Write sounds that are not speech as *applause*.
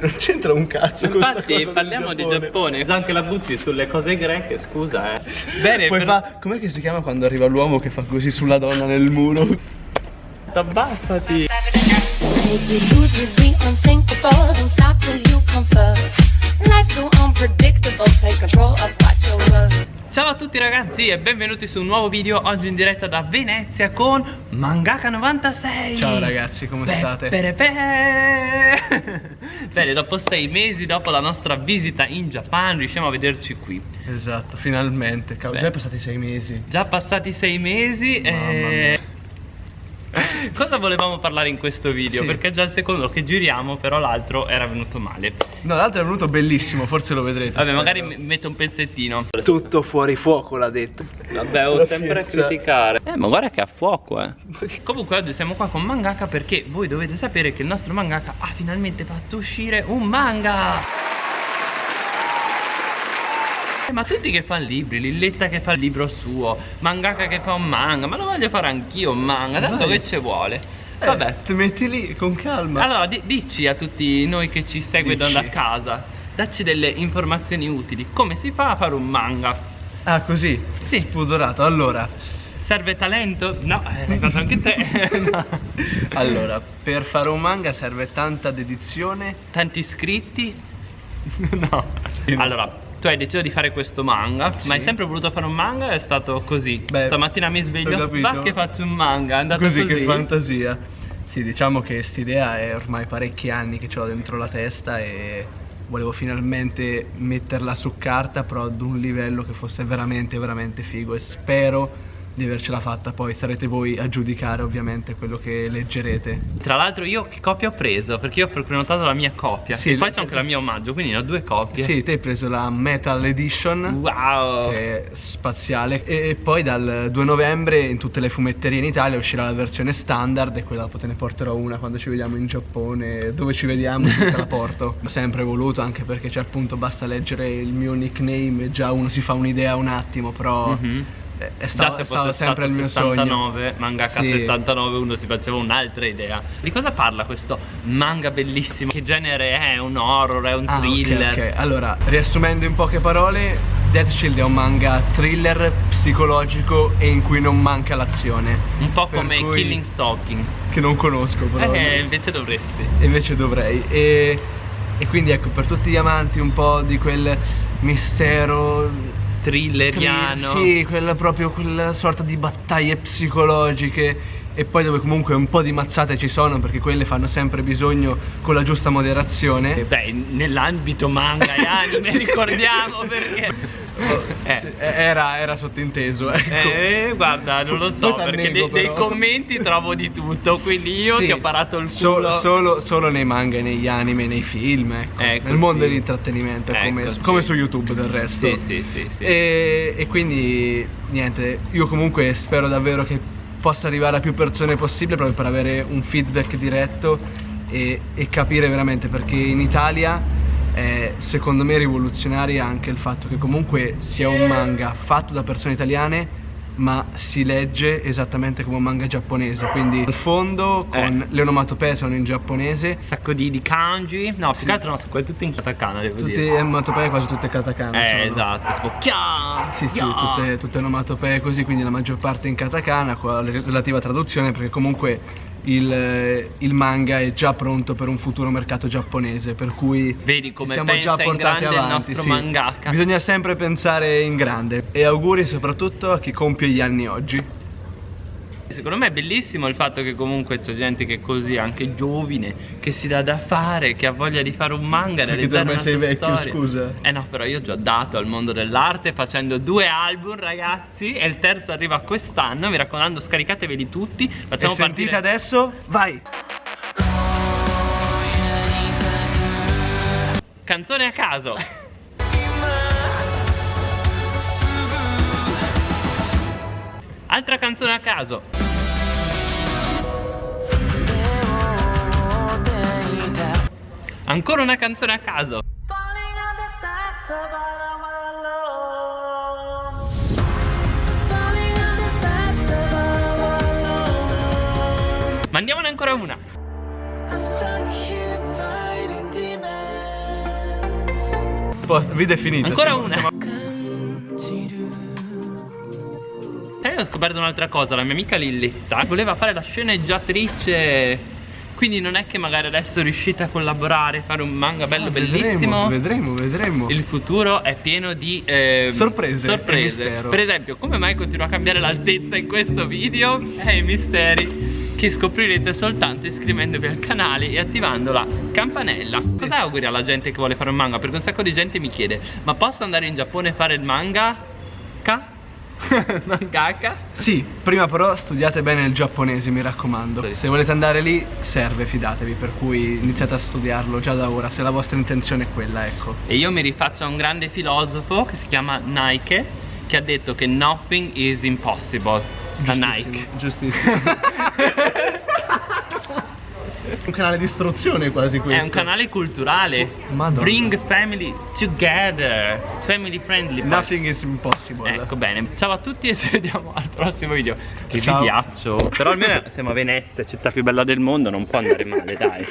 non c'entra un cazzo Infatti cosa parliamo del di Giappone Anche la butti sulle cose greche scusa eh Bene, poi però- fa. Com'è che si chiama quando arriva l'uomo che fa così sulla donna nel muro? Abbassati Make Ciao a tutti ragazzi e benvenuti su un nuovo video Oggi in diretta da Venezia con Mangaka96 Ciao ragazzi, come Pe- state? *laughs* Bene, dopo sei mesi, dopo la nostra visita in Giappone Riusciamo a vederci qui Esatto, finalmente. Cavolo, Beh. già passati sei mesi. Già passati sei mesi Mamma e... *laughs* Cosa volevamo parlare in questo video? Sì. Perché è già il secondo che giriamo Però l'altro era venuto male No, l'altro è venuto bellissimo, forse lo vedrete. Vabbè, magari mi- metto un pezzettino Tutto fuori fuoco l'ha detto. Vabbè, ho sempre a criticare. Eh, ma guarda che a fuoco, eh. *laughs* Comunque oggi siamo qua con Mangaka perché voi dovete sapere che il nostro mangaka ha finalmente fatto uscire un manga. Eh, Ma tutti che fanno libri, Lilletta che fa il libro suo, Mangaka che fa un manga, ma lo voglio fare anch'io un manga, tanto Vai. che ci vuole. Eh, Vabbè. ti metti lì con calma. Allora, di- dici a tutti noi che ci seguono Dici. da casa, dacci delle informazioni utili. Come si fa a fare un manga? Ah, così? Sì. Spudorato. Allora, Serve talento? No, eh, l'hai fatto anche te. *laughs* No. allora, per fare un manga serve tanta dedizione. Tanti iscritti? *laughs* no. Allora, tu hai deciso di fare questo manga, Sì. ma hai sempre voluto fare un manga o è stato così? Beh, Stamattina mi sveglio, va che faccio un manga, è andato così, così. che fantasia. Sì, diciamo che quest'idea è ormai parecchi anni che ho dentro la testa e volevo finalmente metterla su carta, però ad un livello che fosse veramente, veramente figo e spero di avercela fatta. Poi sarete voi a giudicare ovviamente quello che leggerete. Tra l'altro io che copia ho preso? Perché io ho prenotato la mia copia. Sì, e poi c'è anche la mia omaggio, quindi ne ho due copie. Sì, te hai preso la Metal Edition. Wow. che è spaziale e poi dal 2 novembre in tutte le fumetterie in Italia uscirà la versione standard e quella te ne porterò una quando ci vediamo in Giappone dove ci vediamo *laughs* te la porto ho sempre voluto anche perché c'è appunto basta leggere il mio nickname e già uno si fa un'idea un attimo però Mhm. È, è Già stato, se è stato fosse sempre il mio 69, sogno mangaka Sì. 69 uno si faceva un'altra idea. Di cosa parla questo manga bellissimo? Che genere è? Un horror, è un Ah, thriller? ok. Allora, riassumendo in poche parole, Death Shield è un manga thriller psicologico e in cui non manca l'azione. Un po' come cui- Killing Stalking. Che non conosco però. Eh, invece dovresti. Invece dovrei. E, e quindi ecco, per tutti gli amanti un po' di quel mistero. Thrilleriano. tri- Sì, quella proprio quella sorta di battaglie psicologiche. E poi dove comunque un po' di mazzate ci sono perché quelle fanno sempre bisogno con la giusta moderazione. Eh, Beh, nell'ambito manga e anime *laughs* ricordiamo perché. Eh. Sì, Era, era sottinteso, ecco. Eh, guarda, non lo so, perché nei, nei però. commenti trovo di tutto, quindi io Sì, ti ho parato il so- culo. solo, solo nei manga negli anime, nei film, ecco. Ecco, Nel mondo sì. dell'intrattenimento, Ecco, come, sì. come su YouTube del resto. E, e quindi niente, io comunque spero davvero che possa arrivare a più persone possibile proprio per avere un feedback diretto e, e capire veramente perché in Italia è secondo me rivoluzionario anche il fatto che comunque sia un manga fatto da persone italiane ma si legge esattamente come un manga giapponese quindi il fondo con Eh. le onomatopee sono in giapponese Un sacco di, di kanji. No, più Sì. che altro no, sono tutte in katakana, devo tutte dire. onomatopee quasi tutte katakana Eh, sono. esatto, tipo chia, Sì, sì, chia. tutte, tutte onomatopee così, quindi la maggior parte in katakana con la relativa traduzione perché comunque il, il manga è già pronto per un futuro mercato giapponese, per cui Vedi come siamo già portati avanti. sì. Bisogna sempre pensare in grande e auguri soprattutto a chi compie gli anni oggi. Secondo me è bellissimo il fatto che comunque c'è gente che è così, anche giovine, che si dà da fare, che ha voglia di fare un manga, Perché realizzare una sei vecchio, storia. scusa. Eh no, però io ho già dato al mondo dell'arte facendo due album, ragazzi, e il terzo arriva quest'anno, mi raccomando, scaricatevi tutti. Facciamo e sentite partire adesso? Vai! canzone a caso. Altra canzone a caso. Ancora una canzone a caso. Mandiamone ancora una. Risposta, video è finita. Ancora siamo- una. Ho scoperto un'altra cosa, la mia amica Lilletta voleva fare la sceneggiatrice. Quindi non è che magari adesso riuscite a collaborare, fare un manga bello Ah, bellissimo. Vedremo, vedremo. Il futuro è pieno di ehm, Sorprese sorprese. Per esempio, come mai continua a cambiare l'altezza in questo video? È i misteri che scoprirete soltanto iscrivendovi al canale e attivando la campanella. Cosa auguri alla gente che vuole fare un manga? Perché un sacco di gente mi chiede: "Ma posso andare in Giappone e fare il manga?" Ka? *laughs* Mangaka? Sì, prima però studiate bene il giapponese, mi raccomando. Se volete andare lì, serve, fidatevi, per cui iniziate a studiarlo già da ora, se la vostra intenzione è quella, ecco. E io mi rifaccio a un grande filosofo che si chiama Nike che ha detto che nothing is impossible. Da Nike. Giustissimo. *laughs* un canale di istruzione quasi questo. È un canale culturale. Madonna. Bring family together. Family friendly. Nothing is impossible. Ecco bene. Ciao a tutti e ci vediamo al prossimo video. Che Ciao. vi piaccio. Però almeno *laughs* siamo a Venezia, città più bella del mondo, non può andare male, dai.